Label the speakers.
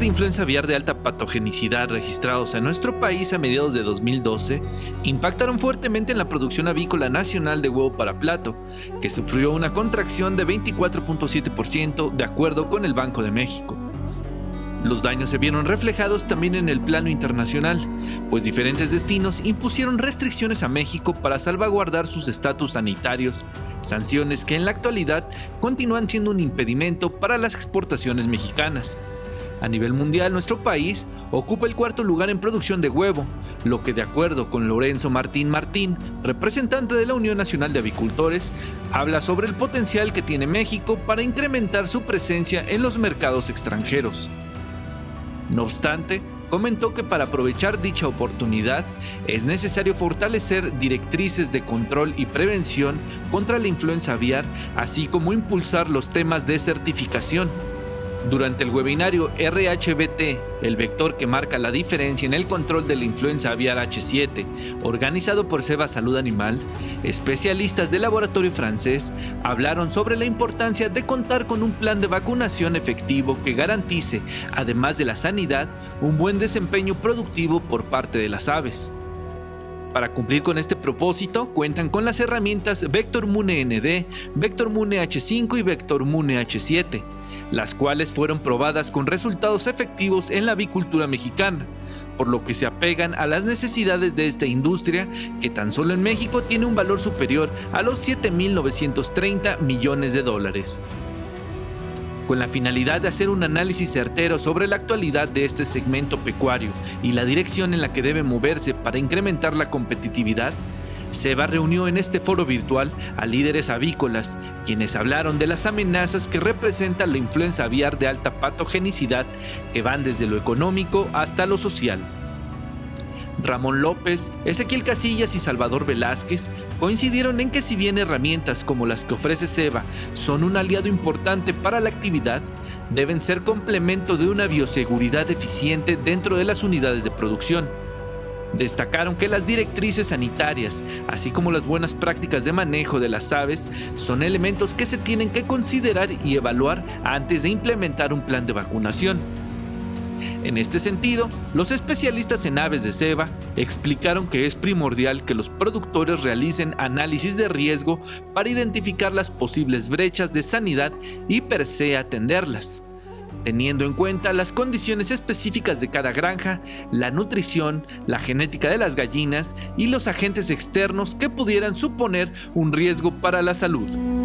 Speaker 1: de influenza aviar de alta patogenicidad registrados en nuestro país a mediados de 2012 impactaron fuertemente en la producción avícola nacional de huevo para plato, que sufrió una contracción de 24.7% de acuerdo con el Banco de México. Los daños se vieron reflejados también en el plano internacional, pues diferentes destinos impusieron restricciones a México para salvaguardar sus estatus sanitarios, sanciones que en la actualidad continúan siendo un impedimento para las exportaciones mexicanas. A nivel mundial, nuestro país ocupa el cuarto lugar en producción de huevo, lo que de acuerdo con Lorenzo Martín Martín, representante de la Unión Nacional de Avicultores, habla sobre el potencial que tiene México para incrementar su presencia en los mercados extranjeros. No obstante, comentó que para aprovechar dicha oportunidad es necesario fortalecer directrices de control y prevención contra la influenza aviar, así como impulsar los temas de certificación durante el webinario RHBT, el vector que marca la diferencia en el control de la influenza aviar H7, organizado por Seba Salud Animal, especialistas del laboratorio francés hablaron sobre la importancia de contar con un plan de vacunación efectivo que garantice, además de la sanidad, un buen desempeño productivo por parte de las aves. Para cumplir con este propósito, cuentan con las herramientas Vector Mune ND, Vector Mune H5 y Vector Mune H7 las cuales fueron probadas con resultados efectivos en la avicultura mexicana, por lo que se apegan a las necesidades de esta industria que tan solo en México tiene un valor superior a los 7.930 millones de dólares. Con la finalidad de hacer un análisis certero sobre la actualidad de este segmento pecuario y la dirección en la que debe moverse para incrementar la competitividad, Seba reunió en este foro virtual a líderes avícolas, quienes hablaron de las amenazas que representa la influenza aviar de alta patogenicidad que van desde lo económico hasta lo social. Ramón López, Ezequiel Casillas y Salvador Velázquez coincidieron en que si bien herramientas como las que ofrece SEBA son un aliado importante para la actividad, deben ser complemento de una bioseguridad eficiente dentro de las unidades de producción. Destacaron que las directrices sanitarias, así como las buenas prácticas de manejo de las aves, son elementos que se tienen que considerar y evaluar antes de implementar un plan de vacunación. En este sentido, los especialistas en aves de ceba explicaron que es primordial que los productores realicen análisis de riesgo para identificar las posibles brechas de sanidad y per se atenderlas teniendo en cuenta las condiciones específicas de cada granja, la nutrición, la genética de las gallinas y los agentes externos que pudieran suponer un riesgo para la salud.